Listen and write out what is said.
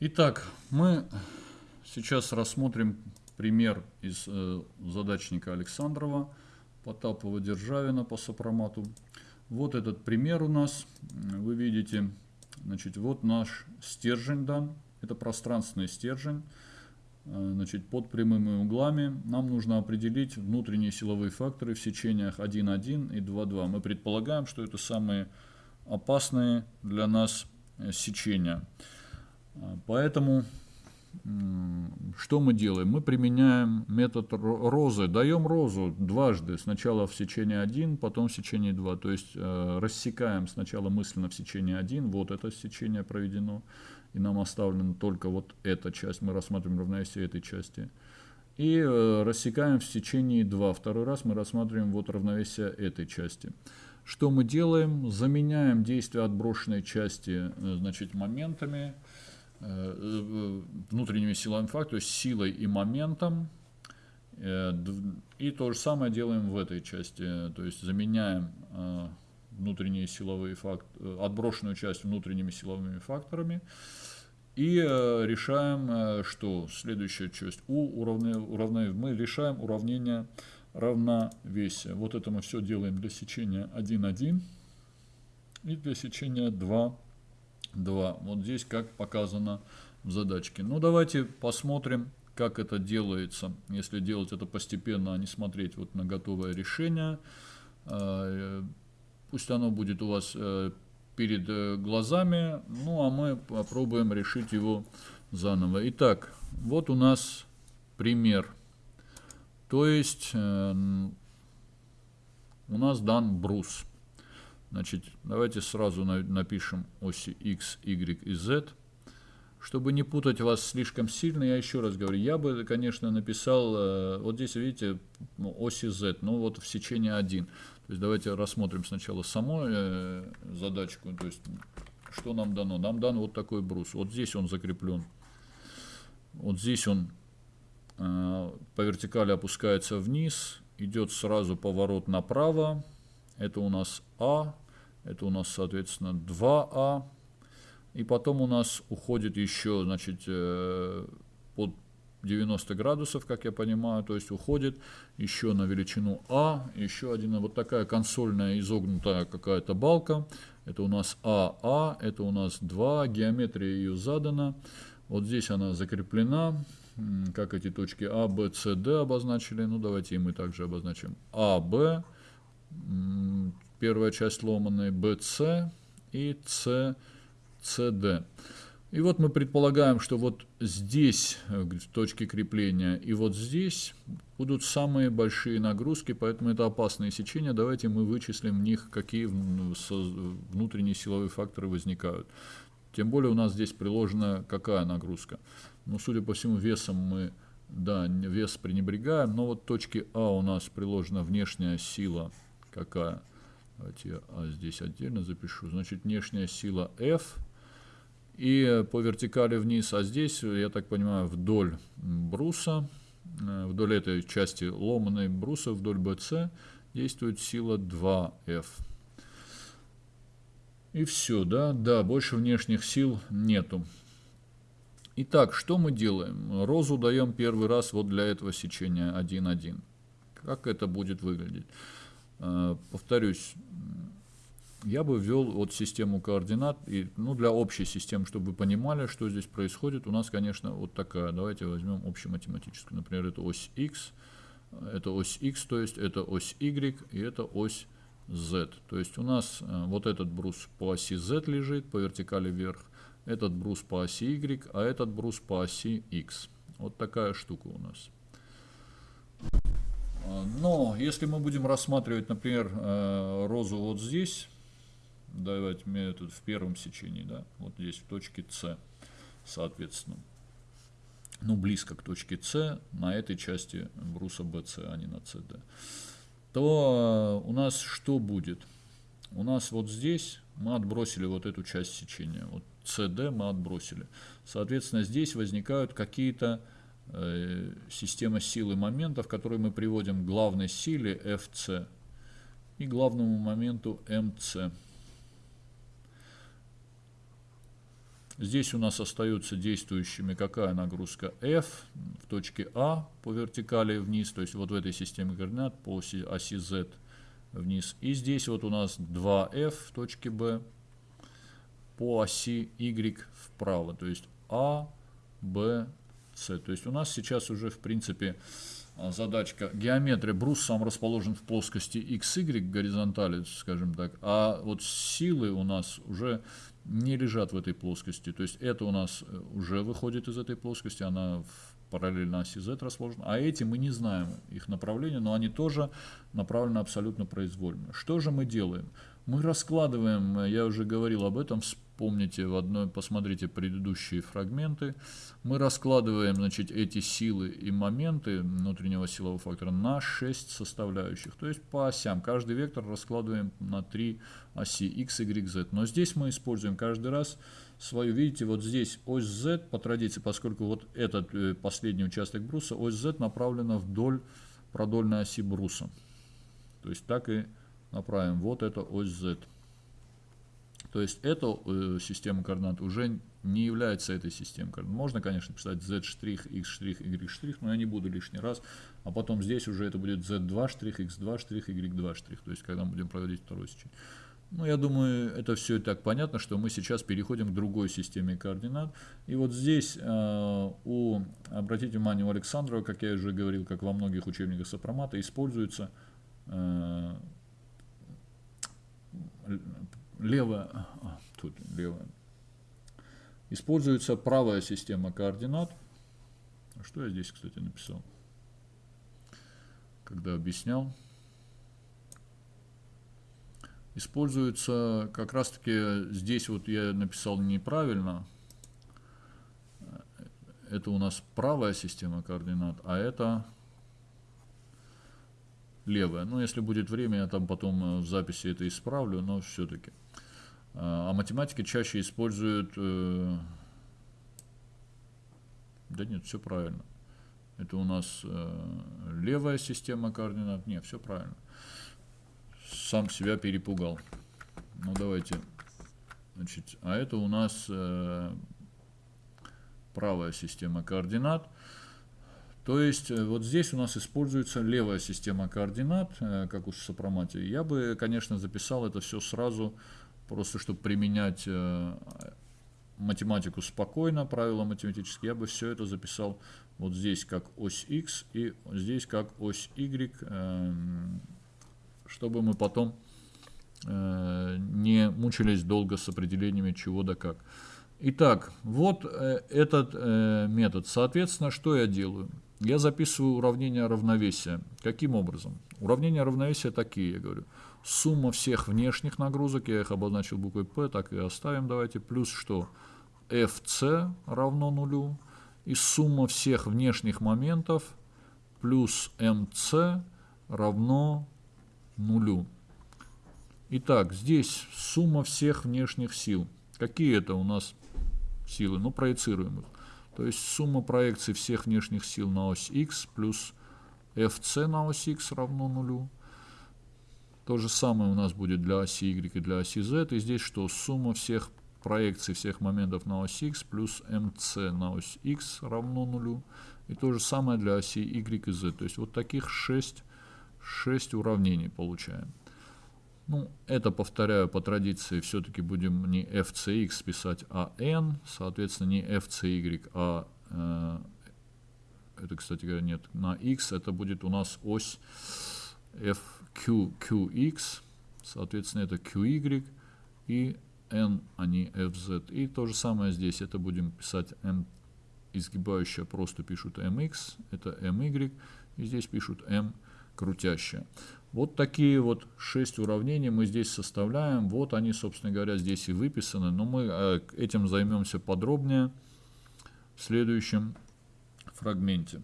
Итак, мы сейчас рассмотрим пример из э, задачника Александрова, Потапова-Державина по сопромату. Вот этот пример у нас, вы видите, значит, вот наш стержень дан, это пространственный стержень, э, значит, под прямыми углами. Нам нужно определить внутренние силовые факторы в сечениях 1,1 и 2,2. Мы предполагаем, что это самые опасные для нас э, сечения. Поэтому что мы делаем? Мы применяем метод розы, даем розу дважды, сначала в сечении 1, потом в сечении 2, то есть э, рассекаем сначала мысленно в сечении 1, вот это сечение проведено, и нам оставлена только вот эта часть, мы рассматриваем равновесие этой части, и э, рассекаем в сечении 2, второй раз мы рассматриваем вот равновесие этой части. Что мы делаем? Заменяем действие отброшенной части э, значит, моментами, э, внутренними силами факта, то есть силой и моментом. Э, и то же самое делаем в этой части, то есть заменяем внутренние силовые факторы, отброшенную часть внутренними силовыми факторами. И решаем, что следующая часть У уравнение, уравнение, мы решаем уравнение равновесия. Вот это мы все делаем для сечения 1,1 и для сечения 2 2. Вот здесь как показано в задачке. Ну, давайте посмотрим, как это делается. Если делать это постепенно, а не смотреть вот на готовое решение. А, пусть оно будет у вас э, перед э, глазами. Ну, а мы попробуем решить его заново. Итак, вот у нас пример. То есть э, у нас дан брус. Значит, давайте сразу напишем оси x, y и z. Чтобы не путать вас слишком сильно, я еще раз говорю, я бы, конечно, написал, э, вот здесь, видите, ну, оси z, ну вот в сечении 1. То есть давайте рассмотрим сначала саму э, задачку, то есть что нам дано. Нам дан вот такой брус. Вот здесь он закреплен. Вот здесь он э, по вертикали опускается вниз, идет сразу поворот направо, это у нас А, это у нас, соответственно, 2А. И потом у нас уходит еще, значит, э, под 90 градусов, как я понимаю, то есть уходит еще на величину А, еще один, вот такая консольная изогнутая какая-то балка, это у нас АА, это у нас 2, геометрия ее задана, вот здесь она закреплена, как эти точки А, Б, С, Д обозначили, ну давайте и мы также обозначим А, Б, первая часть ломаной BC и CD. И вот мы предполагаем, что вот здесь, э, в точке крепления, и вот здесь будут самые большие нагрузки, поэтому это опасные сечения. Давайте мы вычислим в них, какие внутренние силовые факторы возникают. Тем более у нас здесь приложена какая нагрузка. Ну, судя по всему, весом мы, да, вес пренебрегаем, но вот точки А у нас приложена внешняя сила какая. Давайте я а здесь отдельно запишу. Значит, внешняя сила F. И по вертикали вниз, а здесь, я так понимаю, вдоль бруса, э, вдоль этой части ломаной бруса, вдоль BC, действует сила 2F. И все, да? Да, больше внешних сил нету. Итак, что мы делаем? Розу даем первый раз вот для этого сечения 1,1. Как это будет выглядеть? Э, повторюсь, я бы ввел вот систему координат, и, ну, для общей системы, чтобы вы понимали, что здесь происходит, у нас, конечно, вот такая, давайте возьмем общематематическую, например, это ось x, это ось x, то есть это ось y, и это ось z. То есть у нас э, вот этот брус по оси z лежит, по вертикали вверх, этот брус по оси y, а этот брус по оси x. Вот такая штука у нас. Но если мы будем рассматривать, например, э, розу вот здесь, давайте мне тут в первом сечении, да, вот здесь в точке С, соответственно, ну, близко к точке С, на этой части бруса BC, а не на CD, то у нас что будет? У нас вот здесь мы отбросили вот эту часть сечения, вот CD мы отбросили. Соответственно, здесь возникают какие-то Э, система силы моментов, которые мы приводим к главной силе FC и главному моменту MC. Здесь у нас остаются действующими какая нагрузка F в точке А по вертикали вниз, то есть вот в этой системе координат по оси, оси Z вниз. И здесь вот у нас 2F в точке B по оси Y вправо, то есть А, Б, С. То есть у нас сейчас уже в принципе а, задачка геометрия. Брус сам расположен в плоскости XY горизонтали, скажем так, а вот силы у нас уже не лежат в этой плоскости. То есть это у нас э, уже выходит из этой плоскости, она параллельно оси Z расположена, а эти мы не знаем их направления, но они тоже направлены абсолютно произвольно. Что же мы делаем? Мы раскладываем, я уже говорил об этом, вспомните в одной, посмотрите предыдущие фрагменты, мы раскладываем значит, эти силы и моменты внутреннего силового фактора на 6 составляющих, то есть по осям. Каждый вектор раскладываем на 3 оси x, y, z. Но здесь мы используем каждый раз свою, видите, вот здесь ось z по традиции, поскольку вот этот э, последний участок бруса, ось z направлена вдоль продольной оси бруса. То есть так и направим. Вот это ось z. То есть эта э, система координат уже не является этой системой координат. Можно, конечно, писать z', x', y', но я не буду лишний раз. А потом здесь уже это будет z2', x2', y2'. То есть когда мы будем проводить второе сечение. Ну, я думаю, это все и так понятно, что мы сейчас переходим к другой системе координат. И вот здесь э, у, обратите внимание, у Александрова, как я уже говорил, как во многих учебниках сопромата, используется э, левая, а, тут левая, используется правая система координат. Что я здесь, кстати, написал, когда объяснял? Используется как раз-таки, здесь вот я написал неправильно, это у нас правая система координат, а это левая. Ну, если будет время, я там потом э, в записи это исправлю, но все-таки. А, а математики чаще используют... Э, да нет, все правильно. Это у нас э, левая система координат. Нет, все правильно. Сам себя перепугал. Ну, давайте. Значит, а это у нас правая система координат. То есть э, вот здесь у нас используется левая система координат, э, как у сопроматии. Я бы, конечно, записал это все сразу, просто чтобы применять э, математику спокойно, правила математические, я бы все это записал вот здесь как ось x и здесь как ось y, эм, чтобы мы потом не мучились долго с определениями чего да как. Итак, вот этот метод. Соответственно, что я делаю? Я записываю уравнения равновесия. Каким образом? Уравнения равновесия такие, я говорю. Сумма всех внешних нагрузок, я их обозначил буквой P, так и оставим давайте, плюс что? FC равно нулю, и сумма всех внешних моментов плюс MC равно нулю. Итак, здесь сумма всех внешних сил. Какие это у нас силы? Ну, проецируем их. То есть сумма проекций всех внешних сил на ось x плюс fc на ось x равно нулю. То же самое у нас будет для оси y и для оси z. И здесь что? Сумма всех проекций всех моментов на ось x плюс mc на ось x равно нулю. И то же самое для оси y и z. То есть вот таких 6, 6 уравнений получаем. Ну, это, повторяю, по традиции все-таки будем не fcx писать, а n, соответственно, не fcy, а, э, это, кстати говоря, нет, на x это будет у нас ось fq, qx, соответственно, это qy и n, а не fz. И то же самое здесь, это будем писать m изгибающая, просто пишут mx, это my, и здесь пишут m крутящая. Вот такие вот шесть уравнений мы здесь составляем. Вот они, собственно говоря, здесь и выписаны. Но мы э, этим займемся подробнее в следующем фрагменте.